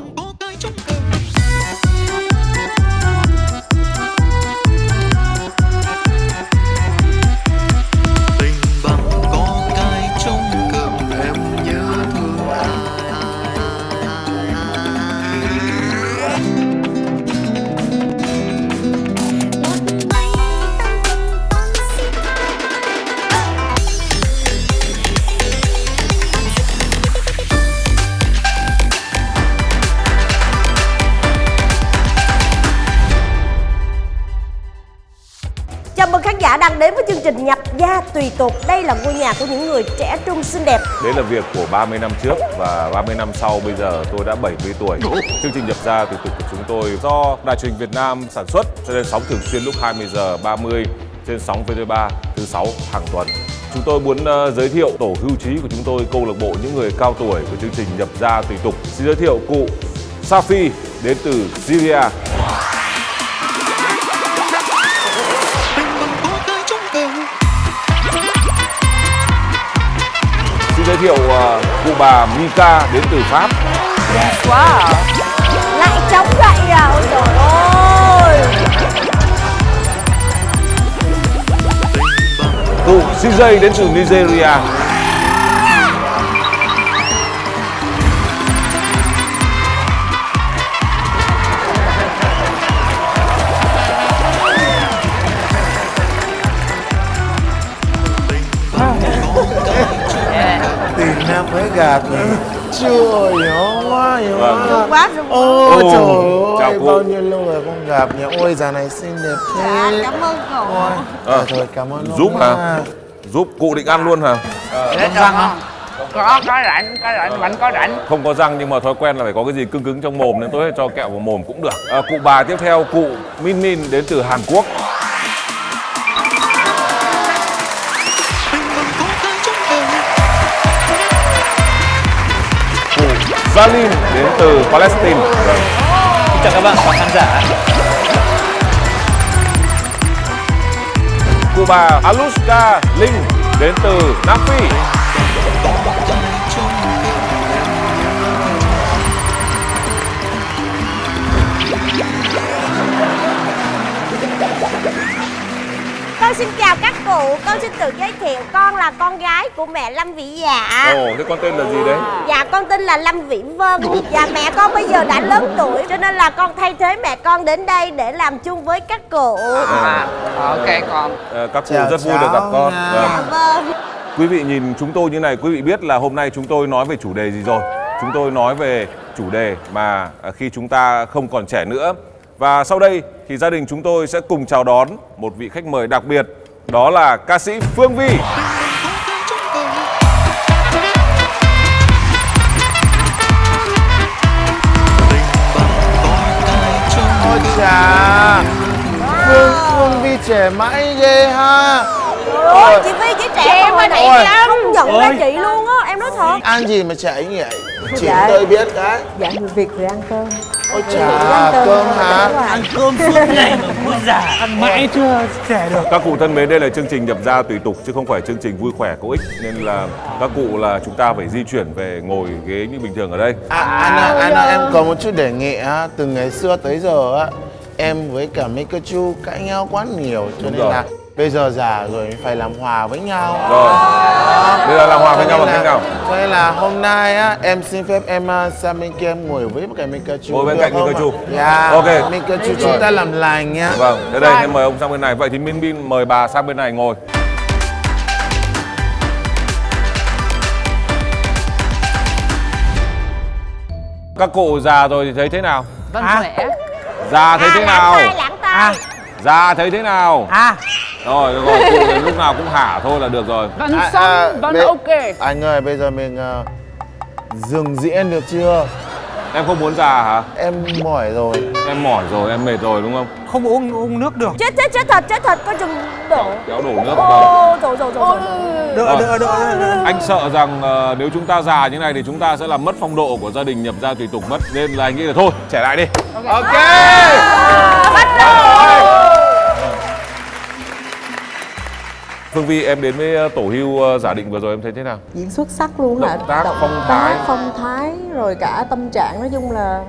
bằng có cái trong cờ gia tùy tục. Đây là ngôi nhà của những người trẻ trung xinh đẹp. Đấy là việc của 30 năm trước và 30 năm sau bây giờ tôi đã 70 tuổi. Chương trình nhập gia tùy tục của chúng tôi do Đài truyền Việt Nam sản xuất, cho nên sóng thường xuyên lúc 20 giờ 30 trên sóng VTV3 thứ sáu hàng tuần. Chúng tôi muốn ờ, giới thiệu tổ hưu trí của chúng tôi, câu lạc bộ những người cao tuổi của chương trình nhập gia tùy tục. Xin giới thiệu cụ Safi đến từ Syria. Giới thiệu ờ, cụ bà Mika đến từ Pháp. Wow. Lại chống gậy à? Ôi trời ơi. Cụ CJ đến từ Nigeria. Mới gặp Trời ơi, quá, hiểu Vâng. quá Quá rồi. Ôi Ồ, trời ơi, cô. bao nhiêu lâu rồi không gặp nhỉ Ôi, giờ này xinh đẹp Dạ, thế cảm ơn cậu. Ôi, Ờ, thôi cảm ơn giúp hả? Giúp cụ định ăn luôn hả? Để cho con có có rảnh có rảnh vẫn có rảnh Không có răng nhưng mà thói quen là phải có cái gì cứng cứng trong mồm nên tôi cho kẹo vào mồm cũng được. À, cụ bà tiếp theo cụ Min Min đến từ Hàn Quốc. Zalin đến từ Palestine. Xin chào các bạn khán giả Cụ bà Aluska Linh đến từ Nam Phi. Con xin chào các cụ. Con xin tự giới thiệu. Con là con gái của mẹ Lâm Vĩ Dạ. Ồ, thế con tên là gì đấy? Dạ con tên là Lâm Vĩ Vân Dạ mẹ con bây giờ đã lớn tuổi Cho nên là con thay thế mẹ con đến đây để làm chung với các cụ à, ok con À, các cụ Chào rất vui được gặp con. Vâng. Dạ vâng Quý vị nhìn chúng tôi như này, quý vị biết là hôm nay chúng tôi nói về chủ đề gì rồi? Chúng tôi nói về chủ đề mà à, khi chúng ta không còn trẻ nữa. Và sau đây thì gia đình chúng tôi sẽ cùng chào đón một vị khách mời đặc biệt, đó là ca sĩ Phương Vi. Ôi chà. Phương, Phương Vi trẻ mãi ghê ha. Ôi chị Vi chị trẻ Em hồi mà nãy chị không nhận ra chị luôn á Thật. Ăn gì mà trẻ như vậy Chị Dạ. tôi biết cái. Dạ người Việt rồi ăn cơm. Ôi ăn chà, cơm cơm thôi, hả. Ăn cơm suốt ngày mà vui già. Ăn mãi chưa trẻ được. Các cụ thân mến, đây là chương trình nhập gia tùy tục chứ không phải chương trình vui khỏe có ích. Nên là các cụ là chúng ta phải di chuyển về ngồi ghế như bình thường ở đây. À, anh ơi, em có một chút đề nghị á, từ ngày xưa tới giờ á, em với cả Pikachu cãi nhau quá nhiều, cho Đúng nên rồi. là bây giờ già rồi phải làm hòa với nhau. Rồi, bây giờ làm hòa với nhau bằng cách nào? Cho nên là hôm nay á, em xin phép em à, sang bên kia em ngồi với cái Pikachu. Ngồi bên cạnh ạ? Pikachu. Dạ. Ok. Pikachu chúng ta làm lành nhá. Vâng, đến đây em mời ông sang bên này. Vậy thì Min Min mời bà sang bên này ngồi. Các cụ già rồi thì thấy thế nào? vẫn À. khỏe Già thấy À thế nào? tay Già thấy thế nào? À Rồi, được rồi, cụ lúc nào cũng hả thôi là được rồi. vẫn À, sống à, vẫn bây- ok Anh ơi, bây giờ mình à, dừng diễn được chưa? Em không muốn già hả? Em mỏi rồi. Em mỏi rồi, em mệt rồi đúng không? không uống uống nước được Chết chết chết thật chết thật Con chừng đổ Kéo đổ nước vào. Ô rồi rồi rồi Rồi. đỡ đỡ đỡ. Anh sợ rằng ờ, nếu chúng ta già như này thì chúng ta sẽ làm mất phong độ của gia đình nhập gia tùy tục mất Nên là anh nghĩ là thôi, trẻ lại đi Ok. Phương Vi em đến với ờ, tổ hưu ờ, giả định vừa rồi em thấy thế nào? diễn xuất sắc luôn hả Động tác, phong thái. phong thái rồi cả tâm trạng nói chung là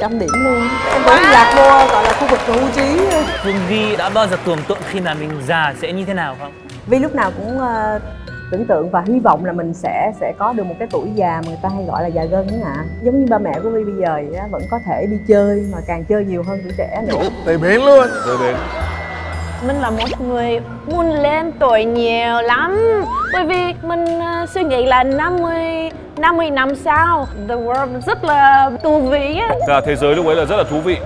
trăm điểm luôn em tưởng lạc vô gọi là khu vực hưu trí Phương Vi đã bao giờ tưởng tượng khi mà mình già sẽ như thế nào không? vì lúc nào cũng ờ, tưởng tượng và hy vọng là mình sẽ sẽ có được một cái tuổi già mà người ta hay gọi là già gân ạ giống như ba mẹ của Vi bây giờ vậy vẫn có thể đi chơi mà càng chơi nhiều hơn tuổi trẻ nữa Tới bến luôn Tôi đến. Mình là một người muốn lên tuổi nhiều lắm. Bởi vì mình ờ, suy nghĩ là 50 50 năm sau The world rất là tù vị á. Dạ, thế giới lúc ấy là rất là thú vị.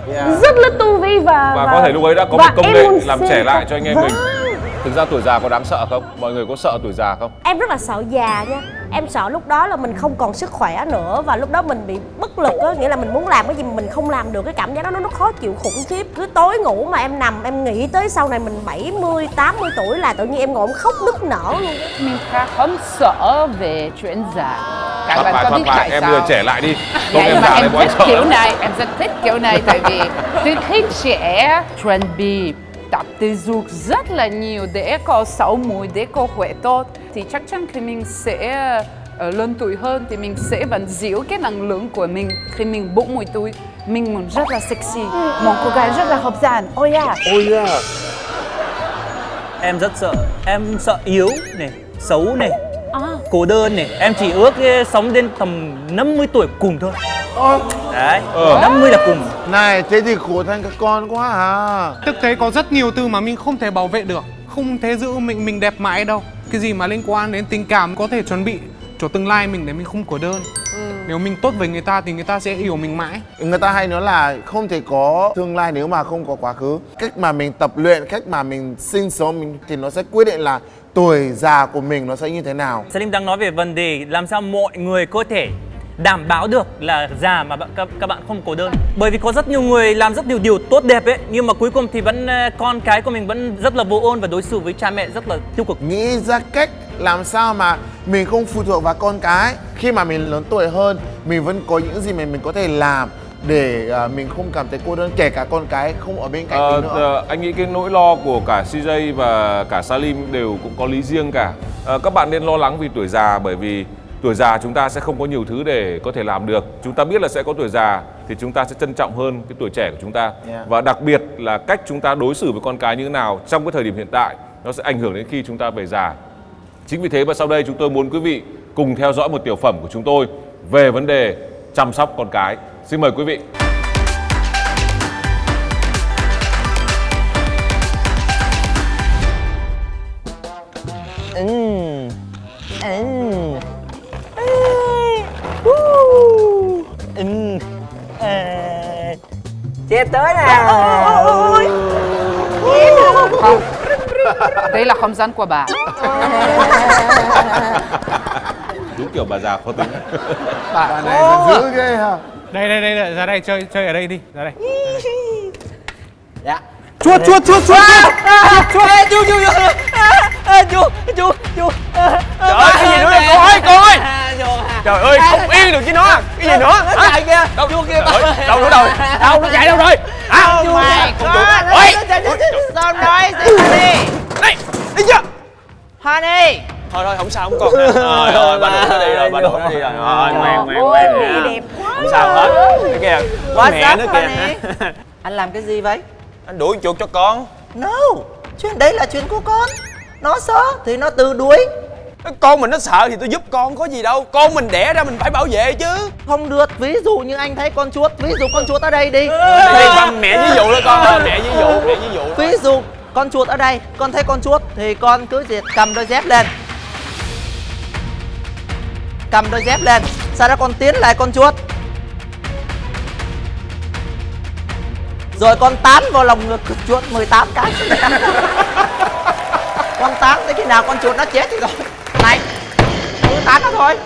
Rất là tù vị và và có thể lúc ấy đã có một công nghệ làm trẻ lại cho anh em Vâng. mình. Thực ra tuổi già có đáng sợ không? Mọi người có sợ tuổi già không? Em rất là sợ già nha Em sợ lúc đó là mình không còn sức khỏe nữa Và lúc đó mình bị bất lực á Nghĩa là mình muốn làm cái gì mà mình không làm được Cái cảm giác đó nó, nó khó chịu khủng khiếp Cứ tối ngủ mà em nằm Em nghĩ tới sau này mình 70, 80 tuổi là tự nhiên em ngồi em khóc nức nở luôn Mình khá không sợ về chuyện già Các Thoát có thoát tại em sao? bây trẻ lại đi. Không Vậy em già em thích kiểu này, em rất thích kiểu này tại vì từ khi trẻ chuẩn bị tập thể dục rất là nhiều để có sáu mũi, để có khỏe tốt. Thì chắc chắn khi mình sẽ ờ, lớn tuổi hơn thì mình sẽ vẫn giữ cái năng lượng của mình. Khi mình 40 tuổi mình muốn rất là sexy. Một cô gái rất là hấp dẫn oh yeah Em rất sợ. Em sợ yếu này, xấu này. À. Cô đơn này. Em chỉ ước sống đến tầm 50 tuổi cùng thôi. Đấy, Ờ. 50 là cùng. Này thế thì khổ thành các con quá à Thực tế có rất nhiều từ mà mình không thể bảo vệ được. Không thể giữ mình mình đẹp mãi đâu. Cái gì mà liên quan đến tình cảm có thể chuẩn bị cho tương lai mình để mình không cô đơn? Nếu mình tốt với người ta thì người ta sẽ yêu mình mãi. Người ta hay nói là không thể có tương lai nếu mà không có quá khứ. Cách mà mình tập luyện, cách mà mình sinh sống mình, thì nó sẽ quyết định là tuổi già của mình nó sẽ như thế nào? Salim đang nói về vấn đề làm sao mọi người có thể đảm bảo được là già mà các, các bạn không cô đơn. Bởi vì có rất nhiều người làm rất nhiều điều tốt đẹp ấy nhưng mà cuối cùng thì vẫn eh, con cái của mình vẫn rất là vô ơn và đối xử với cha mẹ rất là tiêu cực. Nghĩ ra cách làm sao mà mình không phụ thuộc vào con cái. Khi mà mình lớn tuổi hơn, mình vẫn có những gì mà mình có thể làm để à, mình không cảm thấy cô đơn kể cả con cái không ở bên cạnh Ờ, mình nữa ờ, anh nghĩ cái nỗi lo của cả CJ và cả Salim đều cũng có lý riêng cả. Ờ, các bạn nên lo lắng vì tuổi già bởi vì tuổi già chúng ta sẽ không có nhiều thứ để có thể làm được. Chúng ta biết là sẽ có tuổi già thì chúng ta sẽ trân trọng hơn cái tuổi trẻ của chúng ta. Yeah. Và đặc biệt là cách chúng ta đối xử với con cái như thế nào trong cái thời điểm hiện tại nó sẽ ảnh hưởng đến khi chúng ta về già. Chính vì thế và sau đây chúng tôi muốn quý vị cùng theo dõi một tiểu phẩm của chúng tôi về vấn đề chăm sóc con cái. Xin mời quý vị. Chết tới nè. Không. Đây là không gian của bà. Đúng kiểu bà già khó tính. Bà này giận dữ ghê ha Đây đây đây, ra đây chơi chơi ở đây đi ra đây. Chuột chuột chuột chuột chú chú chú. Chú chú chú. Trời ơi cái gì nữa? đây cô ơi cô ơi. Trời ơi không yên được với nó. cái gì nữa? nó chạy kìa đâu chú kia đâu nữa rồi đâu nó chạy đâu rồi? Hả? Mày ôi. sao nói đi đây đi chưa? Honey. Thôi thôi không sao không còn nữa. Rồi rồi bà đuổi nó đi rồi bà đuổi nó đi rồi. Rồi ngoan ngoan ngoan nha. đẹp không sao hết. Cái kìa có mẹ nữa kìa. Anh làm cái gì vậy? anh đuổi chuột cho con. No, chuyện đấy là chuyện của con. Nó sợ thì nó tự đuổi. Con mình nó sợ thì tôi giúp con có gì đâu. Con mình đẻ ra mình phải bảo vệ chứ. Không được, ví dụ như anh thấy con chuột Ví dụ con chuột ở đây đi. Đây con mẹ ví dụ đó con mẹ ví dụ mẹ ví dụ. Ví dụ con chuột ở đây Con thấy con chuột thì con cứ việc cầm đôi dép lên. Cầm đôi dép lên Sau đó con tiến lại con chuột Rồi con tán vào lòng ngực chuột 18 cái. Con tán tới khi nào con chuột nó chết thì rồi Này Cứ tán nó thôi.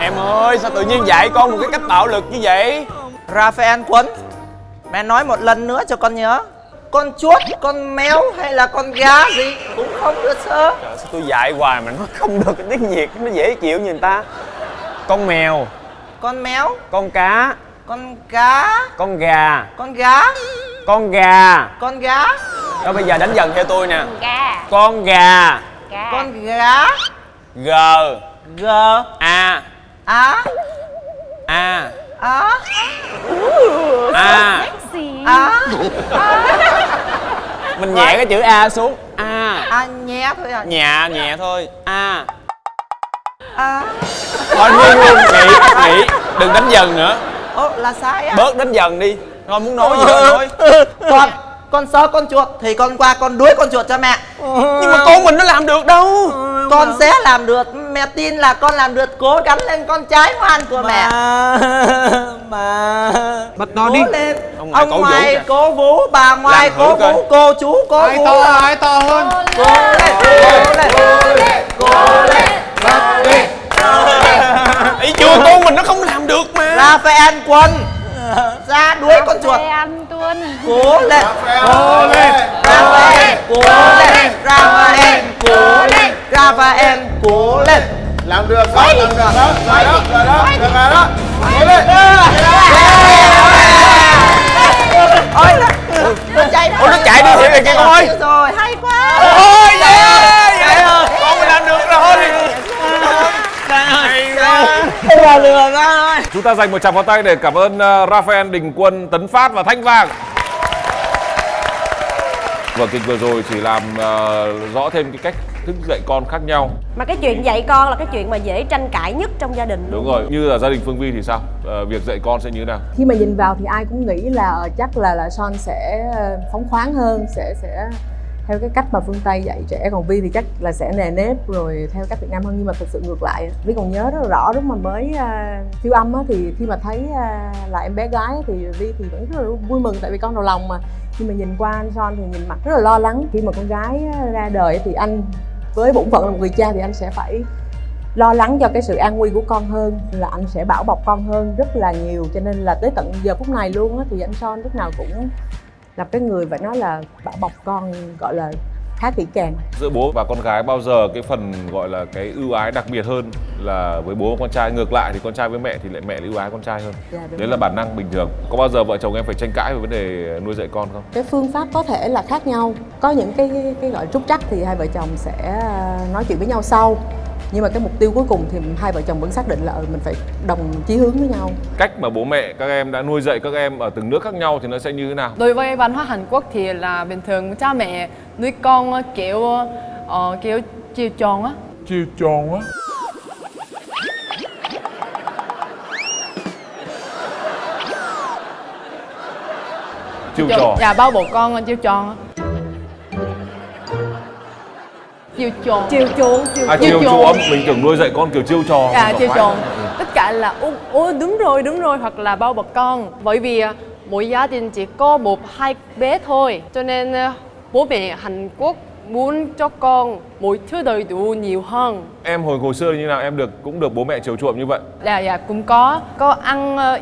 Em ơi sao tự nhiên dạy con một cái cách bạo lực như vậy? Raphael Quân Mẹ nói một lần nữa cho con nhớ. Con chuột, con mèo hay là con gà gì cũng không được sơ. Trời, sao tôi dạy hoài mà nó không được cái tiếng việt nó dễ chịu như người ta. Con mèo. Con mèo, con cá con cá, con gà. Con gà, con gà. Con gà. Đó bây giờ đánh dần theo tôi nè. Gà. Con gà. Gà. Con gá G. G. A. Á A. Á A. Gì? Á Mình nhẹ cái chữ A xuống. A. À nhé thôi à Nhẹ nhẹ thôi. A. Á Thôi ngưng luôn Nghỉ Nghỉ. Đừng đánh dần nữa Ồ là sai á. Bớt đánh dần đi. Thôi muốn nói gì thôi nói. Con Con sớ con chuột Thì con qua con đuối con chuột cho mẹ. Nhưng mà con mình nó làm được đâu. Con sẽ làm được. Mẹ tin là con làm được. Cố gắng lên con trái ngoan của mẹ. Mà. Bật nó đi. Cố lên. Ông Ông, ngoại cố vũ ngoại kìa. cố vũ Bà ngoại cố coi. vũ Cô chú cố ai vũ to ai to hơn? Cố lên Cố lên Cố lên Cố lên. Ý chưa con mình nó không Raphael quân Ra đuối con chuột. Tuôn. Cố lên. Cố lên. Raphael Cố lên. Raphael Cố lên. Raphael Cố lên. Làm được đó làm được. Đó rồi đó rồi đó được rồi đó. Cố lên Ôi Nó chạy Ôi nó chạy đi. Thiệt kìa con ơi Rồi hay quá. Ôi yeah yeah Con mình làm được rồi Hay quá Không lừa ra Chúng ta dành một tràng pháo tay để cảm ơn uh, Raphael Đình Quân, Tấn Phát và Thanh Vàng. Vở kịch vừa rồi chỉ làm uh, rõ thêm cái cách thức dạy con khác nhau. mà cái chuyện dạy con là cái chuyện mà dễ tranh cãi nhất trong gia đình Đúng rồi, như là gia đình Phương Vi thì sao? Ờ, việc dạy con sẽ như thế nào? khi mà nhìn vào thì ai cũng nghĩ là ờ, chắc là là son sẽ ờ, phóng khoáng hơn sẽ sẽ theo cái cách mà phương tây dạy trẻ còn vi thì chắc là sẽ nề nếp rồi theo cách việt nam hơn. Nhưng mà thực sự ngược lại vi còn nhớ rất là rõ lúc mà mới uh, siêu âm á, thì khi mà thấy uh, là em bé gái thì vi thì vẫn rất là vui mừng tại vì con đầu lòng mà. Nhưng mà nhìn qua anh son thì nhìn mặt rất là lo lắng. Khi mà con gái à, ra đời thì anh với bổn phận là một người cha thì anh sẽ phải lo lắng cho cái sự an nguy của con hơn là anh sẽ bảo bọc con hơn rất là nhiều. Cho nên là tới tận giờ phút này luôn á thì anh son lúc nào cũng là cái người phải nói là bảo bọc con gọi là khá kỹ càng Giữa bố và con gái bao giờ cái phần gọi là cái ưu ái đặc biệt hơn là với bố và con trai ngược lại thì con trai với mẹ thì lại mẹ ưu ái con trai hơn. Dạ, đúng Đấy rồi. là bản năng bình thường. Có bao giờ vợ chồng em phải tranh cãi về vấn đề nuôi dạy con không? cái phương pháp có thể là khác nhau có những cái cái, gọi trúc trắc thì hai vợ chồng sẽ à, nói chuyện với nhau sau nhưng mà cái mục tiêu cuối cùng thì hai vợ chồng vẫn xác định là ừ, mình phải đồng chí hướng với nhau Cách mà bố mẹ các em đã nuôi dạy các em ở từng nước khác nhau thì nó sẽ như thế nào? Đối với văn hóa Hàn Quốc thì là bình thường cha mẹ nuôi con kiểu ờ, kiểu chiều tròn á. chiều tròn á Chiêu trò. Dạ bao bổ con chiều tròn Chiều tròn. chiều chuộng chiều À chiêu chiêu trò. chuộng, mình tưởng nuôi dạy con kiểu chiêu trò. Không chiều phải. tròn. Tất cả là ô, ô đúng rồi đúng rồi hoặc là bao bọc con. Bởi vì à, mỗi gia đình chỉ có một hai bé thôi. Cho nên à, bố mẹ Hàn Quốc muốn cho con mỗi thứ đầy đủ nhiều hơn. Em hồi hồi xưa như nào em được cũng được bố mẹ chiều chuộng như vậy. Dạ dạ cũng có có ăn ờ,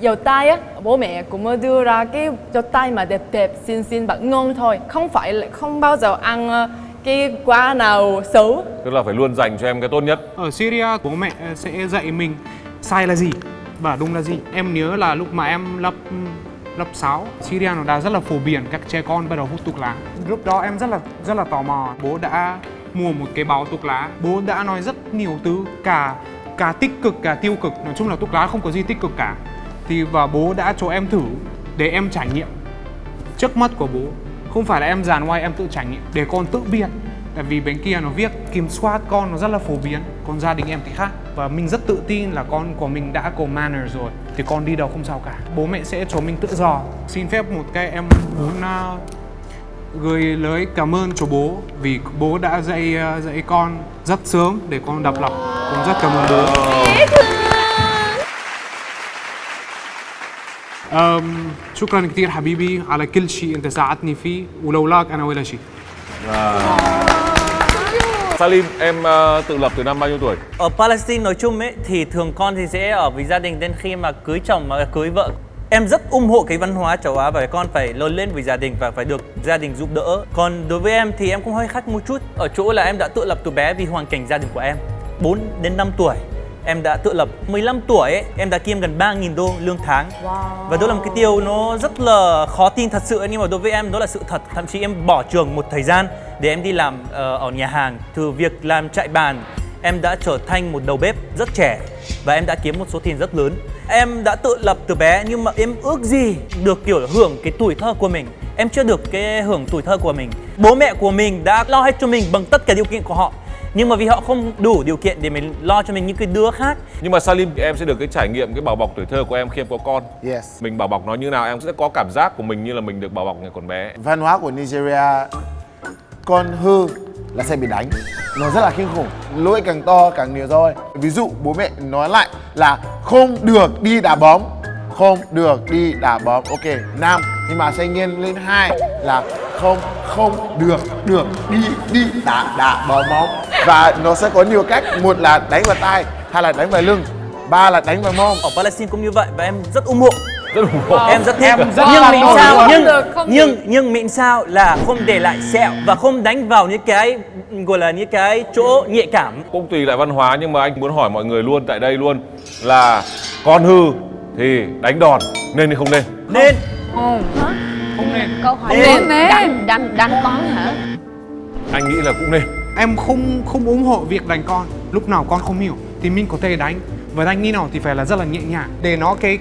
dầu tay á bố mẹ cũng đưa ra cái dầu tay mà đẹp đẹp xinh xinh và ngon thôi không phải không bao giờ ăn ờ, cái quả nào xấu? Tức là phải luôn dành cho em cái tốt nhất. ở Syria bố mẹ sẽ dạy mình sai là gì và đúng là gì. Em nhớ là lúc mà em lập lập 6 Syria nó đã rất là phổ biến các trẻ con bắt đầu hút thuốc lá. Lúc đó em rất là rất là tò mò. Bố đã mua một cái bao thuốc lá. Bố đã nói rất nhiều thứ cả cả tích cực cả tiêu cực. Nói chung là thuốc lá không có gì tích cực cả. Thì và bố đã cho em thử để em trải nghiệm trước mắt của bố không phải là em dàn ngoài em tự trải nghiệm. Để con tự biết tại vì bên kia nó viết kiểm soát con nó rất là phổ biến. Còn gia đình em thì khác. Và mình rất tự tin là con của mình đã có manner rồi. Thì con đi đâu không sao cả. Bố mẹ sẽ cho mình tự do. Xin phép một cái em muốn uh, gửi lời cảm ơn cho bố. Vì bố đã dạy uh, dạy con rất sớm để con độc lập con rất cảm ơn bố. شكرا كثير حبيبي على كل شيء انت ساعدتني فيه ولولاك انا ولا شيء Salim, em ờ, tự lập từ năm bao nhiêu tuổi? Ở Palestine nói chung ấy thì thường con thì sẽ ở với gia đình đến khi mà cưới chồng mà cưới vợ Em rất ủng hộ cái văn hóa châu Á và con phải lớn lên với gia đình và phải được gia đình giúp đỡ. Còn đối với em thì em cũng hơi khác một chút ở chỗ là em đã tự lập từ bé vì hoàn cảnh gia đình của em. 4 đến 5 tuổi em đã tự lập. 15 tuổi ấy, em đã kiếm gần 3.000 đô lương tháng. Và đó là một cái điều nó rất là khó tin thật sự nhưng mà đối với em đó là sự thật. Thậm chí em bỏ trường một thời gian để em đi làm ờ, ở nhà hàng. Từ việc làm chạy bàn em đã trở thành một đầu bếp rất trẻ và em đã kiếm một số tiền rất lớn. Em đã tự lập từ bé nhưng mà em ước gì được kiểu hưởng cái tuổi thơ của mình. Em chưa được cái hưởng tuổi thơ của mình. Bố mẹ của mình đã lo hết cho mình bằng tất cả điều kiện của họ nhưng mà vì họ không đủ điều kiện để mình lo cho mình những cái đứa khác. Nhưng mà Salim em sẽ được cái trải nghiệm cái bảo bọc tuổi thơ của em khi em có con. Yes. Mình bảo bọc nó như nào em sẽ có cảm giác của mình như là mình được bảo bọc ngày còn bé. Văn hóa của Nigeria con hư là sẽ bị đánh. Nó rất là kinh khủng. Lỗi càng to càng nhiều thôi. Ví dụ bố mẹ nói lại là không được đi đá bóng không được đi đá bóng. Ok nam nhưng mà sẽ nghiêng lên hai là không không được được đi đi đá đá bóng. Bóng và nó sẽ có nhiều cách một là đánh vào tay hai là đánh vào lưng ba là đánh vào mông. Ở Palestine cũng như vậy và em rất ủng hộ. Rất ủng hộ. Em rất thích. Em rất nhưng nổi sao nhưng nhưng nhưng miễn sao là không để lại sẹo và không đánh vào những cái gọi là những cái chỗ nhạy cảm. Cũng tùy lại văn hóa nhưng mà anh muốn hỏi mọi người luôn tại đây luôn Là con hư thì đánh đòn nên hay không nên? Nên. Không. không nên. Câu hỏi nên. đánh đánh đánh con hả? Anh nghĩ là cũng nên. Em không không ủng hộ việc đánh con. Lúc nào con không hiểu thì mình có thể đánh. Và đánh như nào thì phải là rất là nhẹ nhàng. Để nó cái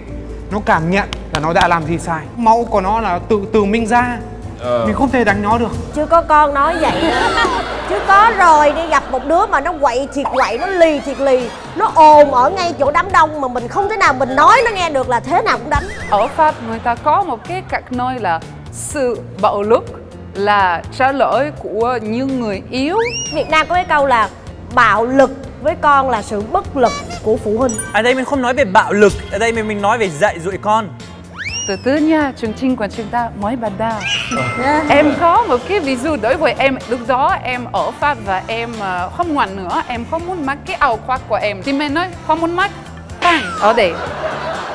nó cảm nhận là nó đã làm gì sai. Máu của nó là tự từ mình ra Ờ. mình không thể đánh nó được. Chưa có con nói vậy. Chứ có rồi đi gặp một đứa mà nó quậy thiệt quậy nó lì thiệt lì. Nó ồn ở ngay chỗ đám đông mà mình không thể nào mình nói nó nghe được là thế nào cũng đánh. Ở Pháp người ta có một cái cách nói là sự bạo lực là trả lời của những người yếu. Việt Nam có cái câu là bạo lực với con là sự bất lực của phụ huynh. Ở đây mình không nói về bạo lực ở đây mình mình nói về dạy dỗ con Từ từ nha, chương trình của chúng ta mới bắt đầu. em có một cái ví dụ đối với em. Lúc đó em ở Pháp và em ờ, không ngoan nữa, em không muốn mặc cái áo khoác của em. Thì mẹ nói không muốn mặc, bang. Ở đây.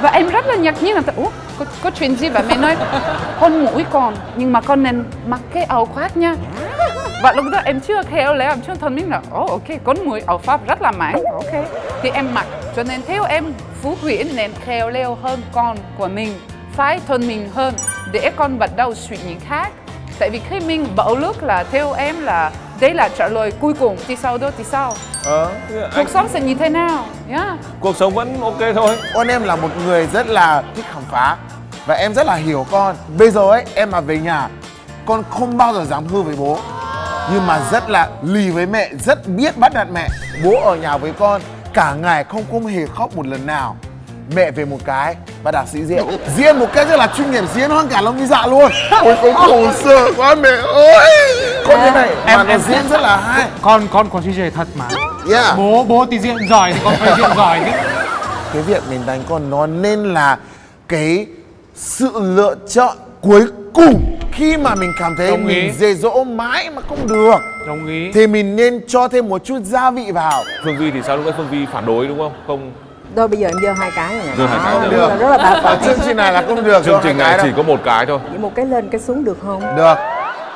Và em rất là ngạc nhiên là Ủa, có, có chuyện gì? Và mẹ nói con mũi con nhưng mà con nên mặc cái áo khoác nha. Và lúc đó em chưa khéo léo, em chưa thân mình là oh, ok, con mũi ở Pháp rất là mạnh, ok. Thì em mặc, cho nên theo em Phú Huyễn nên khéo léo hơn con của mình phải thân mình hơn để con bắt đầu suy nghĩ khác. Tại vì khi mình bạo lực là theo em là đây là trả lời cuối cùng thì sau đó thì sao? Ờ, anh, cuộc sống sẽ như thế nào? Yeah. cuộc sống vẫn ok thôi. Con em là một người rất là thích khám phá và em rất là hiểu con. Bây giờ ấy em mà về nhà con không bao giờ dám hư với bố. Nhưng mà rất là lì với mẹ rất biết bắt nạt mẹ. Bố ở nhà với con cả ngày không không hề khóc một lần nào mẹ về một cái và đạp sĩ diễn diễn một cách rất là chuyên nghiệp diễn hơn cả Long Vy Dạ luôn. Ôi con khổ sở quá mẹ ơi. Con thế này Em- mà em- diễn rất là hay. Con con có DJ thật mà. Yeah. Bố bố thì diện giỏi thì con phải diện giỏi chứ. Cái việc mình đánh con nó nên là cái sự lựa chọn cuối cùng khi mà mình cảm thấy Đồng ý. mình dễ dỗ mãi mà không được. Đồng ý. Thì mình nên cho thêm một chút gia vị vào. Phương Vi thì sao lúc đấy Phương Vi phản đối đúng không? Không Thôi bây giờ em giơ hai cái này nè. Giơ hai cái Đó, này. rất là- rất là bà phật. Chương trình này là không được. Chương trình này chỉ có một cái thôi. Chỉ một cái lên cái xuống được không? Được.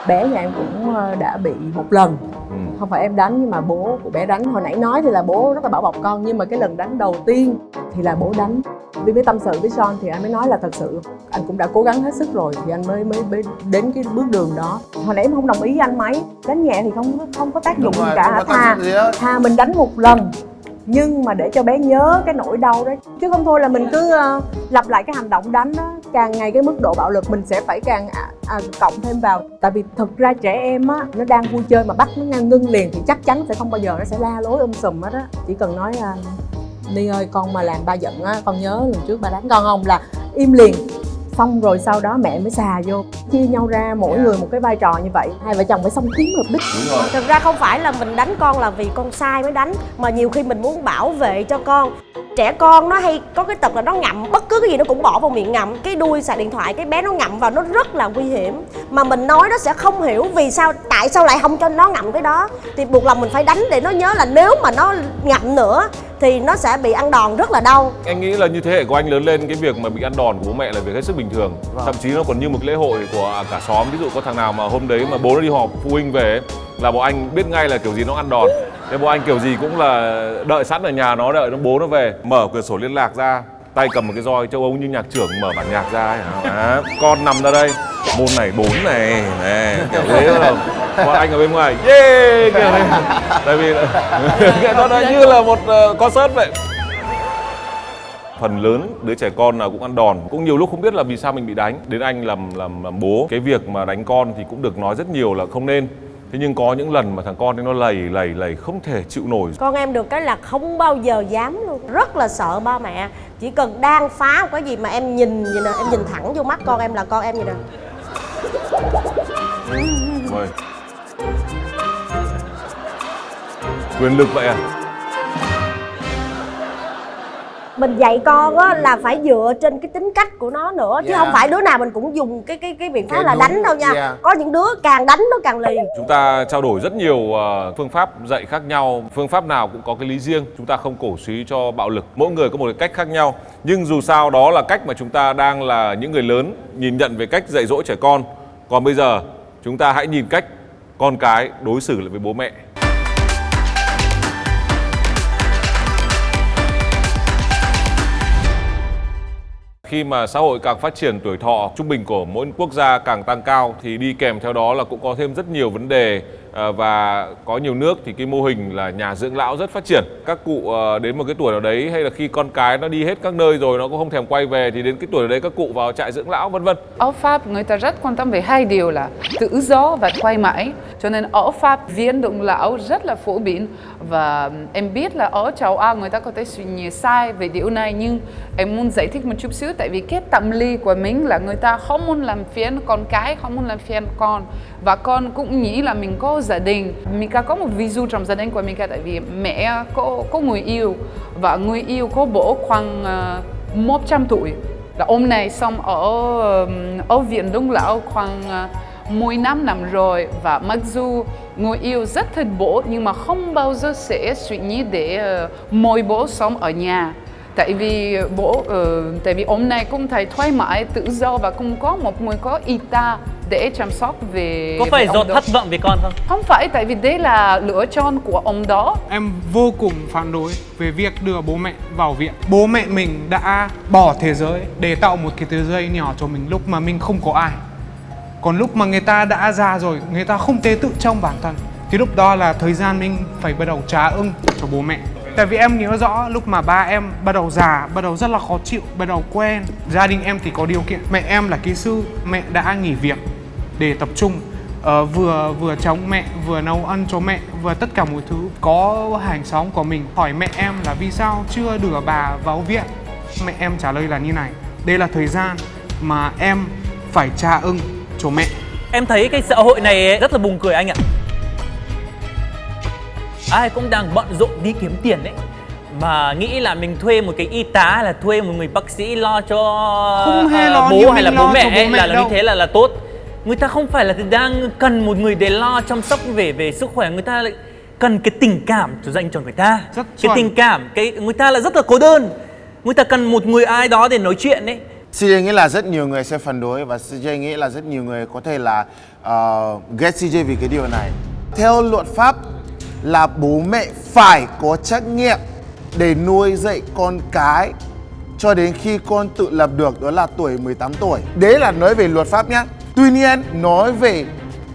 Bé nhà em cũng ờ, đã bị một lần. Ừ. không phải em đánh nhưng mà bố của bé đánh. Hồi nãy nói thì là bố rất là bảo bọc con nhưng mà cái lần đánh đầu tiên thì là bố đánh. Vì mới tâm sự với Son thì anh mới nói là thật sự anh cũng đã cố gắng hết sức rồi thì anh mới mới, mới đến cái bước đường đó. Hồi nãy em không đồng ý với anh mấy. Đánh nhẹ thì không không có tác dụng gì cả. hết. thà mình đánh một lần nhưng mà để cho bé nhớ cái nỗi đau đó chứ không thôi là mình cứ uh, lặp lại cái hành động đánh đó. Càng ngày cái mức độ bạo lực mình sẽ phải càng à, à, cộng thêm vào. Tại vì thực ra trẻ em á nó đang vui chơi mà bắt nó ngang ngưng liền thì chắc chắn sẽ không bao giờ nó sẽ la lối um sùm hết á. Chỉ cần nói uh, ni ơi con mà làm ba giận á con nhớ lần trước ba đánh con không? Là im liền xong rồi sau đó mẹ mới xà vô chia nhau ra mỗi người một cái vai trò như vậy. Hai vợ chồng phải song tiến hợp đích. Thực ra không phải là mình đánh con là vì con sai mới đánh mà nhiều khi mình muốn bảo vệ cho con. Trẻ con nó hay có cái tật là nó ngậm bất cứ cái gì nó cũng bỏ vào miệng ngậm cái đuôi xài điện thoại cái bé nó ngậm vào nó rất là nguy hiểm. Mà mình nói nó sẽ không hiểu vì sao tại sao lại không cho nó ngậm cái đó. Thì buộc lòng mình phải đánh để nó nhớ là nếu mà nó ngậm nữa thì nó sẽ bị ăn đòn rất là đau. Anh nghĩ là như thế hệ của anh lớn lên cái việc mà bị ăn đòn của bố mẹ là việc hết sức bình thường. Thậm chí nó còn như một lễ hội của cả xóm. Ví dụ có thằng nào mà hôm đấy mà bố nó đi họp phụ huynh về Là bố anh biết ngay là kiểu gì nó ăn đòn. Thế bố anh kiểu gì cũng là đợi sẵn ở nhà nó đợi nó bố nó về. Mở cửa sổ liên lạc ra tay cầm một cái roi châu Âu như nhạc trưởng mở bản nhạc ra ấy, à, con nằm ra đây. Môn này bốn này. Nè kiểu thế không? Còn anh ở bên ngoài. Yeah kiểu này tại vì nó như là một uh, concert vậy. Phần lớn đứa trẻ con nào cũng ăn đòn. Cũng nhiều lúc không biết là vì sao mình bị đánh. Đến anh làm làm làm bố. Cái việc mà đánh con thì cũng được nói rất nhiều là không nên thế nhưng có những lần mà thằng con ấy nó lầy lầy lầy không thể chịu nổi. Con em được cái là không bao giờ dám luôn. Rất là sợ ba mẹ. Chỉ cần đang phá một cái gì mà em nhìn gì nè em nhìn thẳng vô mắt con em là con em gì nè. Mời quyền lực vậy à mình dạy con á là phải dựa trên cái tính cách của nó nữa chứ Dạ. không phải đứa nào mình cũng dùng cái cái cái biện pháp Cái là đúng, đánh đâu nha dạ. có những đứa càng đánh nó càng lì Chúng ta trao đổi rất nhiều ờ, phương pháp dạy khác nhau, phương pháp nào cũng có cái lý riêng. Chúng ta không cổ suý cho bạo lực. Mỗi người có một cái cách khác nhau. Nhưng dù sao đó là cách mà chúng ta đang là những người lớn nhìn nhận về cách dạy dỗ trẻ con. Còn bây giờ chúng ta hãy nhìn cách con cái đối xử lại với bố mẹ. Khi mà xã hội càng phát triển, tuổi thọ trung bình của mỗi quốc gia càng tăng cao thì đi kèm theo đó là cũng có thêm rất nhiều vấn đề Ờ, và có nhiều nước thì cái mô hình là nhà dưỡng lão rất phát triển. Các cụ ờ, đến một cái tuổi nào đấy hay là khi con cái nó đi hết các nơi rồi nó cũng không thèm quay về thì đến cái tuổi đấy các cụ vào trại dưỡng lão vân vân. Ở Pháp người ta rất quan tâm về hai điều là tự do và quay mãi Cho nên ở Pháp viên động lão rất là phổ biến và em biết là ở châu Á người ta có thể suy nghĩ sai về điều này nhưng em muốn giải thích một chút xíu tại vì cái tâm lý của mình là người ta không muốn làm phiền con cái, không muốn làm phiền con và con cũng nghĩ là mình có gia đình. mình có một ví dụ trong gia đình của mình tại vì mẹ có có người yêu và người yêu có bố khoảng ờ, uh, 100 tuổi là ông này xong ở ở viện đông lão khoảng ờ, uh, 10 năm năm rồi và mặc dù người yêu rất thích bố nhưng mà không bao giờ sẽ suy nghĩ để uh, mời bố sống ở nhà tại vì bố ờ, tại vì ông này cũng thấy thoải mái tự do và cũng có một người có y tá để chăm sóc về Có về phải do đó. thất vọng vì con không? không phải tại vì đấy là lựa chọn của ông đó Em vô cùng phản đối về việc đưa bố mẹ vào viện. Bố mẹ mình đã bỏ thế giới để tạo một cái thế giới nhỏ cho mình lúc mà mình không có ai. Còn lúc mà người ta đã già rồi, người ta không thể tự trông bản thân. Thì lúc đó là thời gian mình phải bắt đầu trả ưng cho bố mẹ. Tại vì em nhớ rõ lúc mà ba em bắt đầu già, bắt đầu rất là khó chịu, bắt đầu quen. Gia đình em thì có điều kiện. Mẹ em là kỹ sư, mẹ đã nghỉ việc để tập trung. Ờ, vừa vừa chống mẹ vừa nấu ăn cho mẹ vừa tất cả mọi thứ. Có hàng xóm của mình hỏi mẹ em là vì sao chưa đưa bà vào viện? Mẹ em trả lời là như này đây là thời gian mà em phải trả ưng cho mẹ. Em thấy cái xã hội này rất là buồn cười anh ạ. Ai cũng đang bận rộn đi kiếm tiền đấy Mà nghĩ là mình thuê một cái y tá hay là thuê một người bác sĩ lo cho Không hề ờ, lo bố hay là bố mẹ, bố ấy, mẹ là, là đâu. như thế là là tốt Người ta không phải là đang cần một người để lo chăm sóc về về sức khỏe Người ta lại cần cái tình cảm cho dành cho người ta Cái chuẩn. tình cảm, cái người ta là rất là cô đơn Người ta cần một người ai đó để nói chuyện đấy CJ nghĩ là rất nhiều người sẽ phản đối và CJ nghĩ là rất nhiều người có thể là uh, ghét CJ vì cái điều này. Theo luật pháp là bố mẹ phải có trách nhiệm để nuôi dạy con cái cho đến khi con tự lập được, đó là tuổi 18 tuổi. Đấy là nói về luật pháp nhá. Tuy nhiên, nói về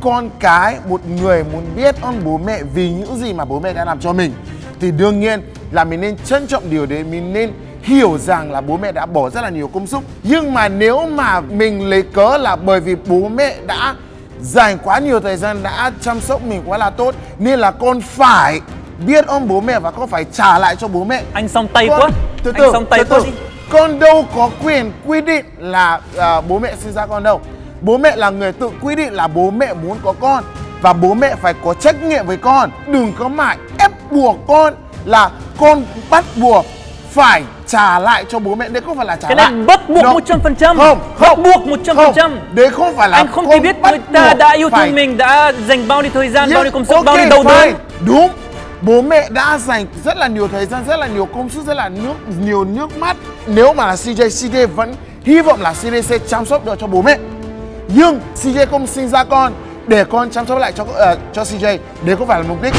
con cái, một người muốn biết ơn bố mẹ vì những gì mà bố mẹ đã làm cho mình, thì đương nhiên là mình nên trân trọng điều đấy, mình nên hiểu rằng là bố mẹ đã bỏ rất là nhiều công sức nhưng mà nếu mà mình lấy cớ là bởi vì bố mẹ đã dành quá nhiều thời gian đã chăm sóc mình quá là tốt nên là con phải biết ơn bố mẹ và con phải trả lại cho bố mẹ. Anh xong tay con, quá. Từ Anh từ xong tay từ quá từ. đi. con đâu có quyền quy định là à, bố mẹ sinh ra con đâu. Bố mẹ là người tự quy định là bố mẹ muốn có con và bố mẹ phải có trách nhiệm với con. Đừng có mãi ép buộc con là con bắt buộc phải trả lại cho bố mẹ. Đấy không phải là trả Cái lại. này bắt buộc Nó- 100% không không buộc 100% không. đấy không phải là Anh không thể biết bắt người ta đã yêu phải. thương mình, đã dành bao nhiêu thời gian, bao nhiêu công sức, Ok, bao nhiêu đầu đớn. Đúng. Bố mẹ đã dành rất là nhiều thời gian, rất là nhiều công sức, rất là nước nhiều nước mắt. Nếu mà là CJ, CJ vẫn hy vọng là CJ sẽ chăm sóc được cho bố mẹ. Nhưng CJ không sinh ra con. Để con chăm sóc lại cho ờ, cho CJ Đấy không phải là mục đích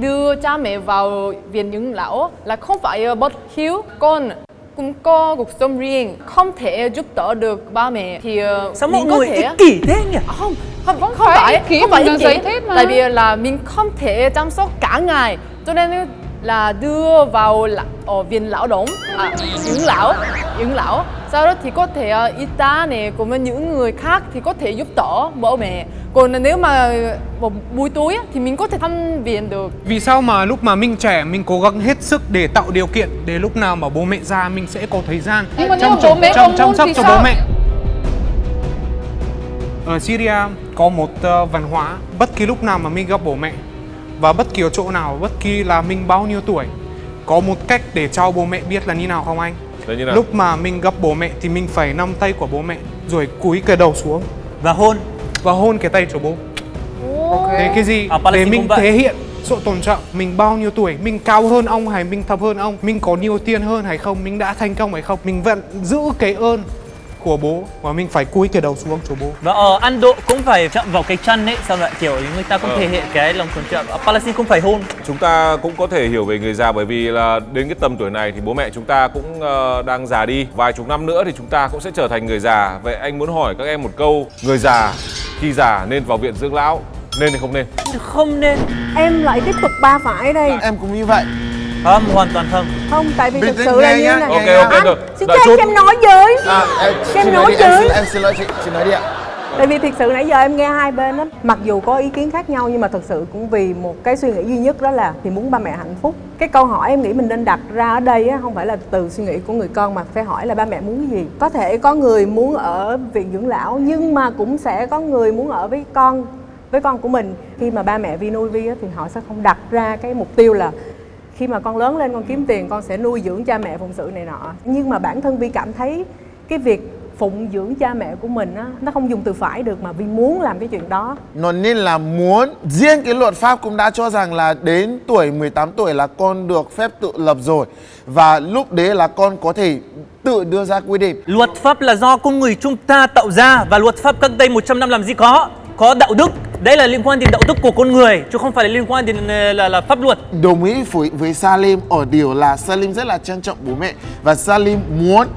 đưa cha mẹ vào viện dưỡng lão là không phải ờ, bất hiếu con cũng có cuộc sống riêng không thể giúp đỡ được ba mẹ thì ờ, Sao mọi người thể ích kỷ thế nhỉ? À, không không không, phải phải kỷ không phải ích kỷ mà. tại vì là mình không thể chăm sóc cả ngày cho nên là đưa vào là, ở viện lão động à, dưỡng lão dưỡng lão. Sau đó thì có thể uh, y tá này cùng với những người khác thì có thể giúp đỡ bố mẹ. Còn nếu mà một buổi tối thì mình có thể thăm viện được. Vì sao mà lúc mà mình trẻ mình cố gắng hết sức để tạo điều kiện để lúc nào mà bố mẹ già mình sẽ có thời gian Nhưng mà bố mẹ chăm, không chăm muốn sóc thì cho sao? bố mẹ. Ở Syria có một ờ, văn hóa. Bất kỳ lúc nào mà mình gặp bố mẹ và bất kỳ ở chỗ nào, bất kỳ là mình bao nhiêu tuổi có một cách để cho bố mẹ biết là như nào không anh? Là như nào? Lúc mà mình gặp bố mẹ thì mình phải nắm tay của bố mẹ rồi cúi cái đầu xuống Và hôn. và hôn cái tay của bố. Thế cái gì? Ở để mình thể hiện sự tôn trọng mình bao nhiêu tuổi, mình cao hơn ông hay mình thấp hơn ông, mình có nhiều tiền hơn hay không, mình đã thành công hay không, mình vẫn giữ cái ơn của bố và mình phải cúi cái đầu xuống cho bố. Và ở Ấn Độ cũng phải chạm vào cái chân ấy, xong lại kiểu người ta cũng Ờ. thể hiện cái lòng tôn trọng. Ở Palestine cũng phải hôn. Chúng ta cũng có thể hiểu về người già bởi vì là đến cái tầm tuổi này thì bố mẹ chúng ta cũng ờ, đang già đi. Vài chục năm nữa thì chúng ta cũng sẽ trở thành người già. Vậy anh muốn hỏi các em một câu, người già khi già nên vào viện dưỡng lão nên hay không nên? Không nên. em lại tiếp tục ba phải đây Em cũng như vậy. Không, hoàn toàn không. không tại vì Bình thực sự là như này Ok ok anh được. xin cho chút. em nói với À, em, Em chị nói đi, em xin, em xin lỗi chị, chị nói đi ạ. Tại vì thực sự nãy giờ em nghe hai bên lắm Mặc dù có ý kiến khác nhau nhưng mà thực sự cũng vì một cái suy nghĩ duy nhất đó là thì muốn ba mẹ hạnh phúc Cái câu hỏi em nghĩ mình nên đặt ra ở đây á, không phải là từ suy nghĩ của người con mà phải hỏi là ba mẹ muốn cái gì Có thể có người muốn ở viện dưỡng lão nhưng mà cũng sẽ có người muốn ở với con với con của mình Khi mà ba mẹ Vi nuôi Vi á, thì họ sẽ không đặt ra cái mục tiêu là khi mà con lớn lên con kiếm tiền con sẽ nuôi dưỡng cha mẹ phụng sự này nọ. Nhưng mà bản thân vi cảm thấy cái việc phụng dưỡng cha mẹ của mình á nó không dùng từ phải được mà vi muốn làm cái chuyện đó. Nó nên là muốn Riêng cái luật pháp cũng đã cho rằng là đến tuổi 18 tuổi là con được phép tự lập rồi. Và lúc đấy là con có thể tự đưa ra quy định. Luật pháp là do con người chúng ta tạo ra và luật pháp cách đây 100 năm làm gì có. Có đạo đức. Đây là liên quan đến đạo đức của con người chứ không phải là liên quan đến ờ, là, là pháp luật. Đồng ý với, với Salim ở điều là Salim rất là trân trọng bố mẹ Và Salim muốn